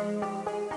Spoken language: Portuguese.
Música